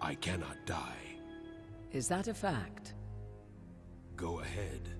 I cannot die. Is that a fact? Go ahead.